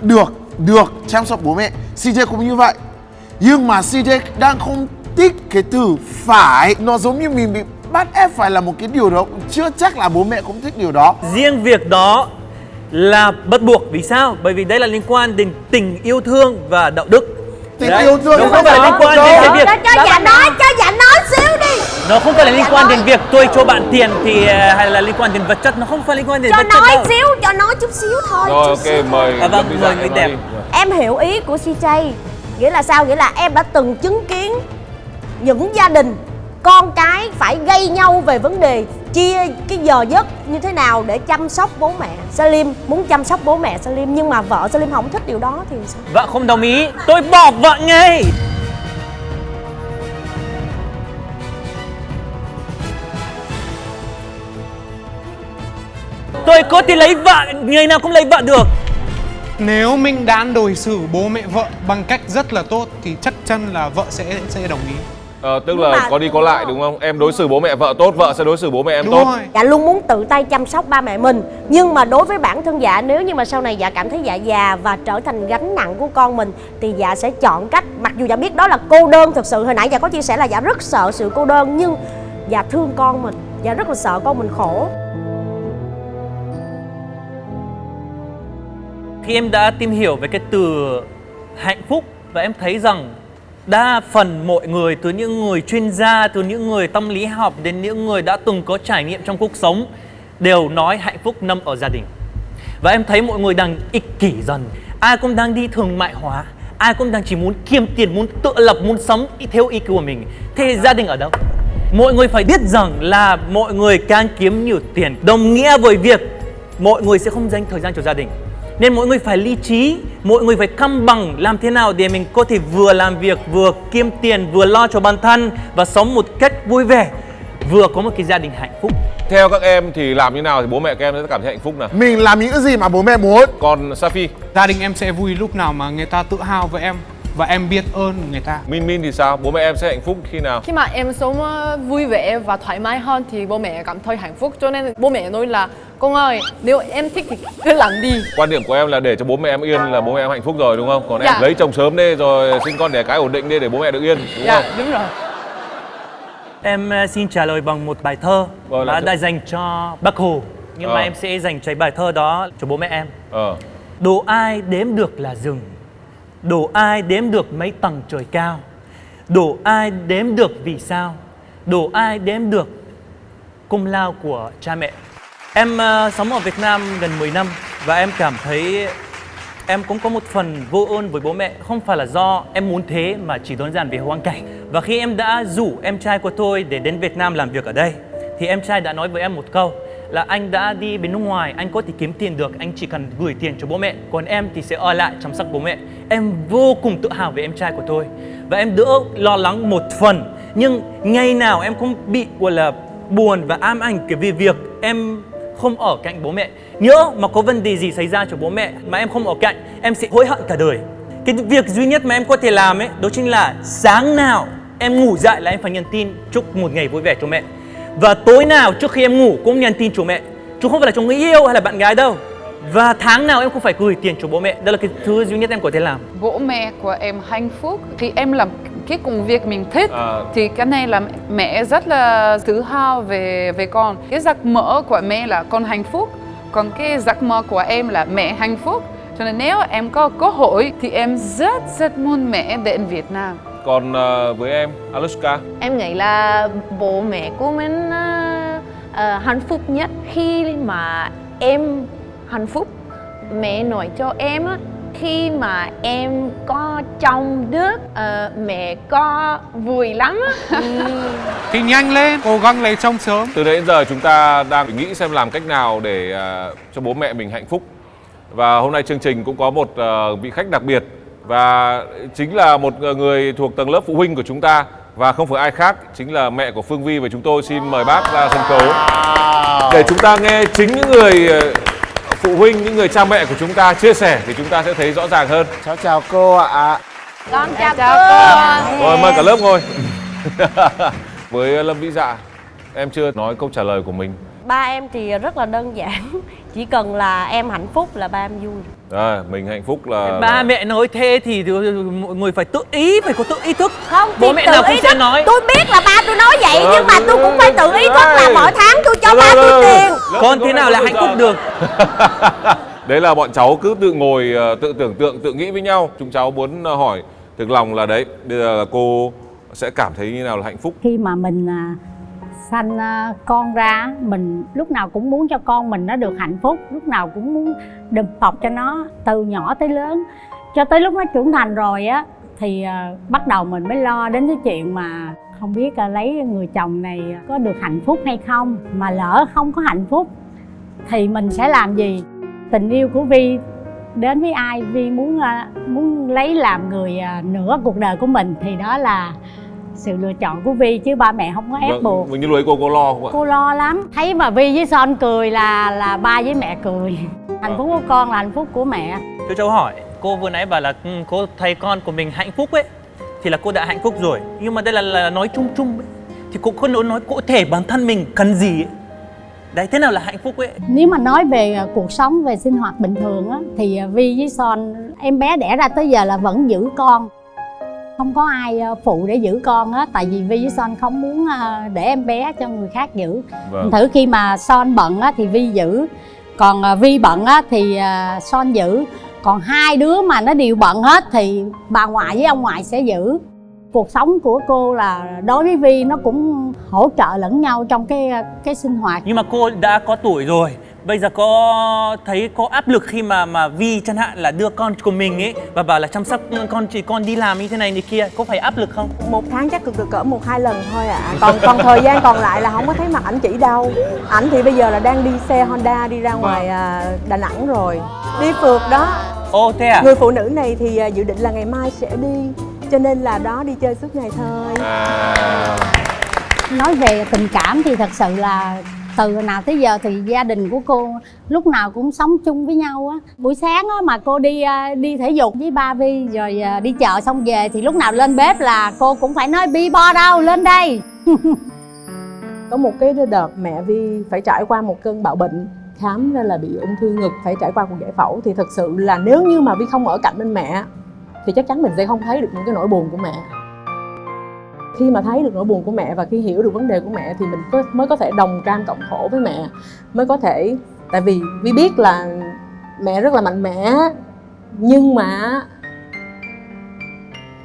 được được chăm sóc bố mẹ CJ cũng như vậy Nhưng mà CJ đang không thích cái từ phải Nó giống như mình bị bắt ép phải là một cái điều đó Chưa chắc là bố mẹ cũng thích điều đó Riêng việc đó là bắt buộc. Vì sao? Bởi vì đây là liên quan đến tình yêu thương và đạo đức. Tình Đấy. yêu thương Nó và không phải liên quan đến cái việc cho cho dạ nói cho dạ nói xíu đi. Nó không phải là liên quan đến việc tôi cho bạn tiền thì ờ, hay là liên quan đến vật chất. Nó không phải liên quan đến cho vật chất nói đâu. xíu cho nói chút xíu thôi. Rồi chút xíu ok mời À, vâng, mời người em đẹp. em hiểu ý của CJ nghĩa là sao? Nghĩa là em đã từng chứng kiến những gia đình con cái phải gây nhau về vấn đề chia cái giờ giấc như thế nào để chăm sóc bố mẹ Salim muốn chăm sóc bố mẹ Salim nhưng mà vợ Salim không thích điều đó thì sao Vợ không đồng ý, tôi bỏ vợ ngay. Tôi có thể lấy vợ, người nào cũng lấy vợ được. Nếu mình đã đối xử bố mẹ vợ bằng cách rất là tốt thì chắc chắn là vợ sẽ sẽ đồng ý. Ờ, tức Nhưng là mà- có đi có lại đúng không? Em đối xử bố mẹ vợ tốt, vợ sẽ đối xử bố mẹ em Đúng tốt. rồi. dạ luôn muốn tự tay chăm sóc ba mẹ mình nhưng mà đối với bản thân dạ nếu như mà sau này dạ cảm thấy dạ già và trở thành gánh nặng của con mình thì dạ sẽ chọn cách mặc dù dạ biết đó là cô đơn thực sự hồi nãy dạ có chia sẻ là dạ rất sợ sự cô đơn nhưng dạ thương con mình dạ rất là sợ con mình khổ Khi em đã tìm hiểu về cái từ hạnh phúc và em thấy rằng đa phần mọi người từ những người chuyên gia, từ những người tâm lý học đến những người đã từng có trải nghiệm trong cuộc sống đều nói hạnh phúc nằm ở gia đình. Và em thấy mọi người đang ích kỷ dần. Ai cũng đang đi thương mại hóa, ai cũng đang chỉ muốn kiếm tiền, muốn tự lập, muốn sống theo ý của mình. Thế gia đình ở đâu? Mọi người phải biết rằng là mọi người càng kiếm nhiều tiền đồng nghĩa với việc mọi người sẽ không dành thời gian cho gia đình. Nên mọi người phải lý trí, mọi người phải cân bằng làm thế nào để mình có thể vừa làm việc, vừa kiếm tiền, vừa lo cho bản thân và sống một cách vui vẻ, vừa có một cái gia đình hạnh phúc. Theo các em thì làm như nào thì bố mẹ các em sẽ cảm thấy hạnh phúc nào? Mình làm những gì mà bố mẹ muốn Còn Safi, Gia đình em sẽ vui lúc nào mà người ta tự hào với em và em biết ơn người ta Min Min thì sao? Bố mẹ em sẽ hạnh phúc khi nào? khi mà em sống ờ, vui vẻ và thoải mái hơn thì bố mẹ cảm thấy hạnh phúc cho nên bố mẹ nói là con ơi nếu em thích thì cứ làm đi Quan điểm của em là để cho bố mẹ em yên là bố mẹ em hạnh phúc rồi đúng không? Còn Dạ. em lấy chồng sớm đi rồi sinh con đẻ cái ổn định đi để bố mẹ được yên đúng dạ không? đúng rồi Em ờ, xin trả lời bằng một bài thơ Vâng, là mà thơ- đã dành cho Bác Hồ. Nhưng mà Ờ. em sẽ dành cho bài thơ đó cho bố mẹ em. Ờ. Đồ ai đếm được là rừng đổ ai đếm được mấy tầng trời cao? Đổ ai đếm được vì sao? Đổ ai đếm được công lao của cha mẹ? Em uh, sống ở Việt Nam gần 10 năm Và em cảm thấy em cũng có một phần vô ơn với bố mẹ. Không phải là do em muốn thế mà chỉ đơn giản vì hoàn cảnh. Và khi em đã rủ em trai của tôi để đến Việt Nam làm việc ở đây Thì em trai đã nói với em một câu là anh đã đi bên nước ngoài, anh có thể kiếm tiền được, anh chỉ cần gửi tiền cho bố mẹ. Còn em thì sẽ ở lại chăm sóc bố mẹ. Em vô cùng tự hào về em trai của tôi. Và em đỡ lo lắng một phần. Nhưng ngày nào em cũng bị gọi là buồn và ám ảnh cái vì việc em không ở cạnh bố mẹ. Nhớ mà có vấn đề gì xảy ra cho bố mẹ mà em không ở cạnh Em sẽ hối hận cả đời. Cái việc duy nhất mà em có thể làm ấy Đó chính là sáng nào em ngủ dậy là em phải nhắn tin chúc một ngày vui vẻ cho mẹ. Và tối nào trước khi em ngủ cũng nhắn tin cho mẹ. Chứ không phải là cho người yêu hay là bạn gái đâu. Và tháng nào em cũng phải gửi tiền cho bố mẹ. Đó là cái thứ duy nhất em có thể làm. Bố mẹ của em hạnh phúc. Thì em làm cái công việc mình thích À. thì cái này là mẹ rất là tự hào về về con. Cái giấc mơ của mẹ là con hạnh phúc. Còn cái giấc mơ của em là mẹ hạnh phúc. Cho nên nếu em có cơ hội thì em rất rất muốn mẹ đến Việt Nam Còn ờ, với em, Alushka? Em nghĩ là bố mẹ của mình ờ, hạnh phúc nhất khi mà em hạnh phúc. Mẹ nói cho em á, khi mà em có trong nước ờ, mẹ có vui lắm á. thì nhanh lên cố gắng lấy chồng sớm. Từ đấy đến giờ chúng ta đang nghĩ xem làm cách nào để à, cho bố mẹ mình hạnh phúc. Và hôm nay chương trình cũng có một ờ, vị khách đặc biệt Và chính là một người thuộc tầng lớp phụ huynh của chúng ta. Và không phải ai khác, chính là mẹ của Phương Vi Và chúng tôi xin mời bác ra sân khấu. Để chúng ta nghe chính những người ờ, phụ huynh, những người cha mẹ của chúng ta chia sẻ Thì chúng ta sẽ thấy rõ ràng hơn. Cháu chào cô ạ. con chào, chào cô. Rồi mời cả lớp ngồi. Với Lâm Vĩ Dạ, em chưa nói câu trả lời của mình ba em thì rất là đơn giản. Chỉ cần là em hạnh phúc là ba em vui. À, Mình hạnh phúc là Ba mẹ nói thế thì mọi người phải tự ý, phải có tự ý thức. Không Bố mẹ tự nào cũng ý sẽ thức. nói. Tôi biết là ba tôi nói vậy Ờ, nhưng mà tôi cũng phải tự ý thức là mỗi tháng tôi cho ba tôi tiền. Con thế nào là hạnh phúc được. Đấy là bọn cháu cứ tự ngồi ờ, tự tưởng tượng tự nghĩ với nhau. Chúng cháu muốn ờ, hỏi thực lòng là đấy Bây giờ là cô sẽ cảm thấy như nào là hạnh phúc? Khi mà mình à, sanh ờ, con ra, mình lúc nào cũng muốn cho con mình nó được hạnh phúc, lúc nào cũng muốn đùm bọc cho nó từ nhỏ tới lớn. Cho tới lúc nó trưởng thành rồi á, thì ờ, bắt đầu mình mới lo đến cái chuyện mà không biết ờ, lấy người chồng này có được hạnh phúc hay không, mà lỡ không có hạnh phúc thì mình sẽ làm gì? Tình yêu của vi đến với ai? Vi muốn muốn lấy làm người nửa cuộc đời của mình thì đó là sự lựa chọn của vi chứ ba mẹ không có ép buộc. Mình như lúc ấy cô có lo không ạ? cô lo lắm. Thấy mà vi với son cười là là ba với mẹ cười. Hạnh phúc của con là hạnh phúc của mẹ. Cho cháu hỏi, cô vừa nãy bảo là ừ, cô thấy con của mình hạnh phúc ấy Thì là cô đã hạnh phúc rồi. Nhưng mà đây là, là nói chung chung ấy Thì cô không nói, nói cụ thể bản thân mình cần gì ấy? Đấy, thế nào là hạnh phúc ấy? Nếu mà nói về à, cuộc sống về sinh hoạt bình thường á thì à, vi với son em bé đẻ ra tới giờ là vẫn giữ con không có ai à, phụ để giữ con á tại vì vi với son không muốn à, để em bé cho người khác giữ. Vâng. thử khi mà son bận á thì vi giữ. Còn à, vi bận á thì son giữ. Còn hai đứa mà nó đều bận hết thì bà ngoại với ông ngoại sẽ giữ. Cuộc sống của cô là đối với vi nó cũng hỗ trợ lẫn nhau trong cái cái sinh hoạt. Nhưng mà cô đã có tuổi rồi Bây giờ có thấy có áp lực khi mà mà Vi chẳng hạn là đưa con của mình ấy Và bảo là chăm sóc con chỉ con đi làm như thế này như kia Có phải áp lực không? một tháng chắc được cỡ một hai lần thôi ạ. Còn còn thời gian còn lại là không có thấy mặt ảnh chỉ đâu. Ảnh thì bây giờ là đang đi xe honda đi ra ngoài à, đà nẵng rồi. Đi phượt đó. Ồ thế à? người phụ nữ này thì à, dự định là ngày mai sẽ đi cho nên là đó đi chơi suốt ngày thôi. À, nói về tình cảm thì thật sự là từ hồi nào tới giờ thì gia đình của cô lúc nào cũng sống chung với nhau á. Buổi sáng á mà cô đi à, đi thể dục với ba vi rồi à, đi chợ xong về thì lúc nào lên bếp là cô cũng phải nói, bi bo đâu, lên đây. Có một cái đợt mẹ vi phải trải qua một cơn bạo bệnh khám ra là bị ung thư ngực, phải trải qua cuộc giải phẫu. Thì thật sự là nếu như mà vi không ở cạnh bên mẹ, thì chắc chắn mình sẽ không thấy được những cái nỗi buồn của mẹ khi mà thấy được nỗi buồn của mẹ và khi hiểu được vấn đề của mẹ thì mình có, mới có thể đồng cam cộng khổ với mẹ. Mới có thể tại vì vi biết là mẹ rất là mạnh mẽ nhưng mà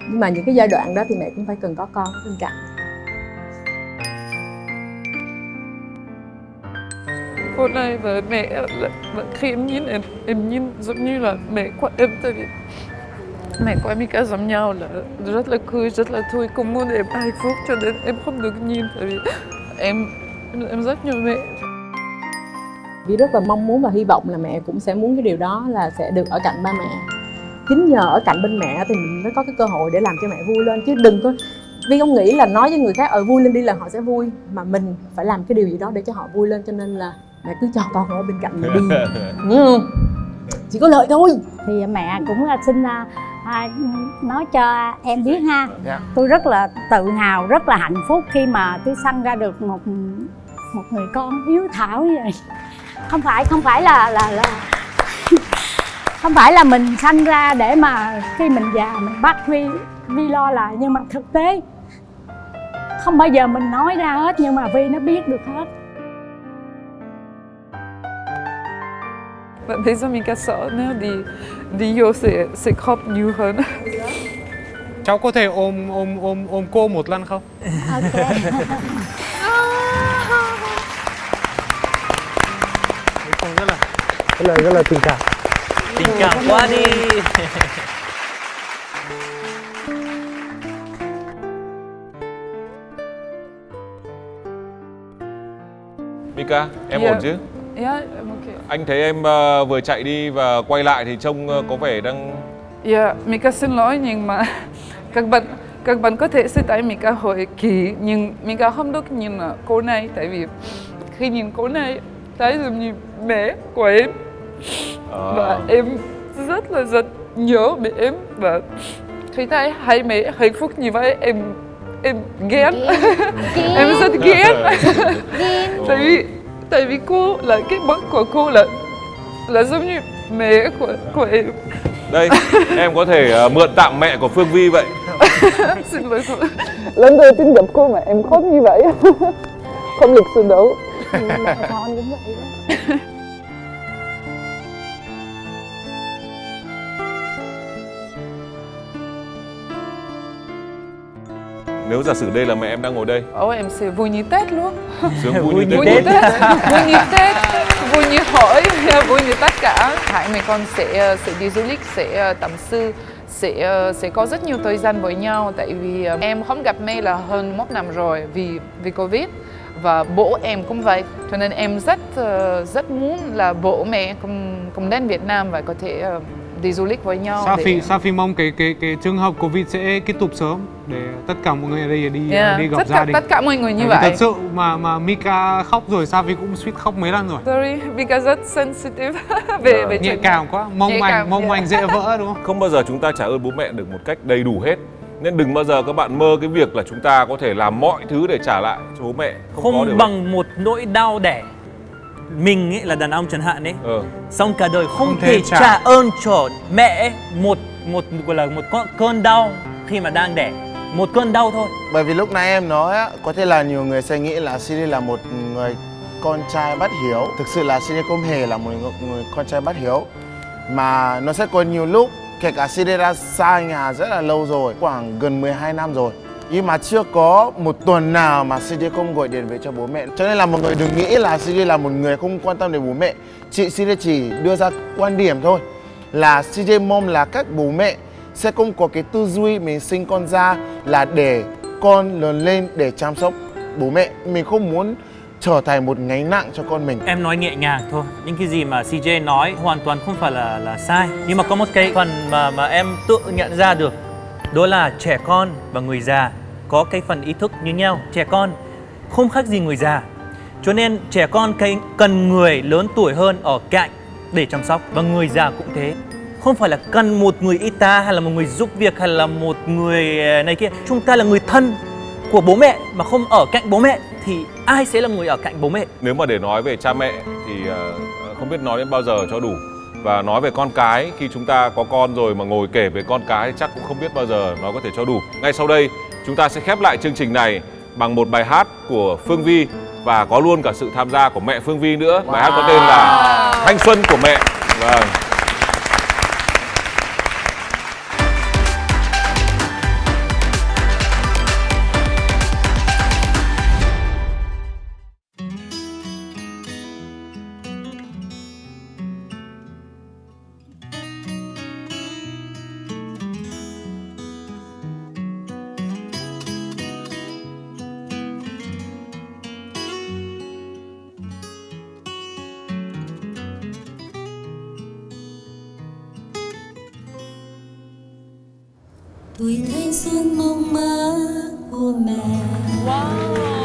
nhưng mà những cái giai đoạn đó thì mẹ cũng phải cần có con bên cạnh. Hôm nay với mẹ là, khi em nhìn em em nhìn giống như là mẹ của em tại vì mẹ của em cả giống nhau là rất là cười rất là vui cũng muốn em hạnh phúc cho nên em không được nhìn tại vì em em, rất nhớ mẹ. Vi rất là mong muốn và hy vọng là mẹ cũng sẽ muốn cái điều đó là sẽ được ở cạnh ba mẹ. Chính nhờ ở cạnh bên mẹ thì mình mới có cái cơ hội để làm cho mẹ vui lên. Chứ đừng có Vi không nghĩ là nói với người khác ở vui lên đi là họ sẽ vui. Mà mình phải làm cái điều gì đó để cho họ vui lên cho nên là mẹ cứ cho con ở bên cạnh mẹ đi. Ừ. chỉ có lợi thôi. Thì mẹ cũng là xin à, nói cho em biết ha. Dạ. tôi rất là tự hào rất là hạnh phúc khi mà tôi sanh ra được một một người con hiếu thảo như vậy. Không phải không phải là là là không phải là mình sanh ra để mà khi mình già mình bắt vi vi lo lại nhưng mà thực tế không bao giờ mình nói ra hết nhưng mà vi nó biết được hết. Và bây giờ mình cả sợ nếu đi vô sẽ sẽ khóc nhiều hơn Cháu có thể ôm ôm ôm ôm cô một lần không? ok Không rất là Rất là rất là tình cảm. tình cảm quá đi Mika, em Dạ. ổn chứ? Yeah em ok. Anh thấy em ờ, vừa chạy đi và quay lại thì trông ờ, có vẻ đang yeah Mika xin lỗi nhưng mà các bạn các bạn có thể sẽ thấy Mika hơi kỳ nhưng Mika không được nhìn cô này tại vì khi nhìn cô này thấy giống như mẹ của em. Ờ. và em rất là rất nhớ mẹ em và khi thấy hai mẹ hạnh phúc như vậy em em ghen em rất ghen tại vì tại vì cô là cái bóng của cô là là giống như mẹ của của em. Đây, em có thể ờ, mượn tạm mẹ của Phương Vi vậy. Xin lỗi cô. Lần đầu tiên gặp cô mà em khóc như vậy không lịch sự đâu mẹ con cũng vậy đó Nếu giả sử đây là mẹ em đang ngồi đây. Ồ, em sẽ vui như Tết luôn. Sướng vui như vui Tết như Tết. Vui như Tết vui như hỏi vui như tất cả. Hai mẹ con sẽ sẽ đi du lịch sẽ tâm sự sẽ sẽ có rất nhiều thời gian với nhau. Tại vì ờ, em không gặp mẹ là hơn một năm rồi vì vì covid và bố em cũng vậy. Cho nên em rất ờ, rất muốn là bố mẹ cùng cùng đến Việt Nam và có thể ờ, đi du lịch với nhau để- Safi Safi mong cái cái cái trường hợp Covid sẽ kết thúc sớm để tất cả mọi người ở đây đi Yeah, đi gặp tất gia cả đình. tất cả mọi người như Bởi vậy Thật sự mà mà Mika khóc rồi Safi cũng suýt khóc mấy lần rồi. sorry because rất sensitive về về Nhạy chuyện cảm quá, mong Nhạy manh cảm, mong yeah. manh dễ vỡ đúng không? Không bao giờ chúng ta trả ơn bố mẹ được một cách đầy đủ hết Nên đừng bao giờ các bạn mơ cái việc là chúng ta có thể làm mọi thứ để trả lại cho bố mẹ Không, có không điều bằng một nỗi đau đẻ mình ấy là đàn ông chẳng hạn ấy đấy. Ờ. xong cả đời không, Không thể trả. trả ơn cho mẹ ấy một một gọi là một con cơn đau khi mà đang đẻ một cơn đau thôi Bởi vì lúc nãy em nói á, có thể là nhiều người sẽ nghĩ là Siri là một người con trai bất hiếu. Thực sự là Siri không hề là một người, người con trai bất hiếu. Mà nó sẽ có nhiều lúc, kể cả Siri đã xa nhà rất là lâu rồi, khoảng gần 12 năm rồi. Nhưng mà chưa có một tuần nào mà CD không gọi điện về cho bố mẹ. Cho nên là mọi người đừng nghĩ là CD là một người không quan tâm đến bố mẹ. Chị CD chỉ đưa ra quan điểm thôi. Là CD mong là các bố mẹ sẽ không có cái tư duy mình sinh con ra là để con lớn lên để chăm sóc bố mẹ. Mình không muốn trở thành một gánh nặng cho con mình. Em nói nhẹ nhàng thôi, những cái gì mà CJ nói hoàn toàn không phải là là sai. Nhưng mà có một cái phần mà mà em tự nhận ra được, đó là trẻ con và người già có cái phần ý thức như nhau. Trẻ con không khác gì người già. Cho nên trẻ con cái- cần người lớn tuổi hơn ở cạnh để chăm sóc và người già cũng thế. Không phải là cần một người y tá hay là một người giúp việc hay là một người ờ, này kia. Chúng ta là người thân của bố mẹ mà không ở cạnh bố mẹ thì ai sẽ là người ở cạnh bố mẹ? Nếu mà để nói về cha mẹ thì ờ, không biết nói đến bao giờ cho đủ và nói về con cái khi chúng ta có con rồi mà ngồi kể về con cái chắc cũng không biết bao giờ nó có thể cho đủ. Ngay sau đây chúng ta sẽ khép lại chương trình này bằng một bài hát của Phương Vi và có luôn cả sự tham gia của mẹ Phương Vi nữa. Bài hát có tên là Thanh xuân của mẹ. Vâng. Tuổi thanh xuân mong mơ của mẹ wow.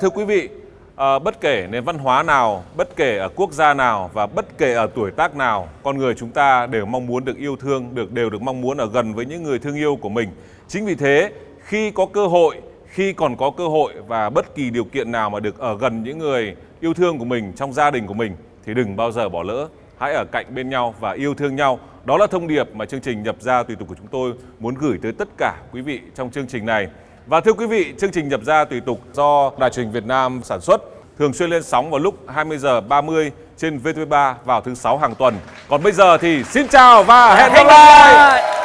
Thưa quý vị, à, bất kể nền văn hóa nào, bất kể ở quốc gia nào và bất kể ở tuổi tác nào, con người chúng ta đều mong muốn được yêu thương, được đều được mong muốn ở gần với những người thương yêu của mình. Chính vì thế, khi có cơ hội, khi còn có cơ hội và bất kỳ điều kiện nào mà được ở gần những người yêu thương của mình trong gia đình của mình thì đừng bao giờ bỏ lỡ. Hãy ở cạnh bên nhau và yêu thương nhau. Đó là thông điệp mà chương trình nhập gia tùy tục của chúng tôi muốn gửi tới tất cả quý vị trong chương trình này. Và thưa quý vị, chương trình nhập gia tùy tục do Đài truyền hình Việt Nam sản xuất thường xuyên lên sóng vào lúc 20 giờ 30 trên VTV3 vào thứ sáu hàng tuần. Còn bây giờ thì xin chào và hẹn gặp lại.